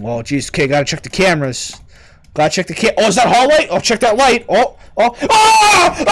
Oh, jeez. Okay, gotta check the cameras. Gotta check the cam. Oh, is that hall light? Oh, check that light. Oh, oh. Ah!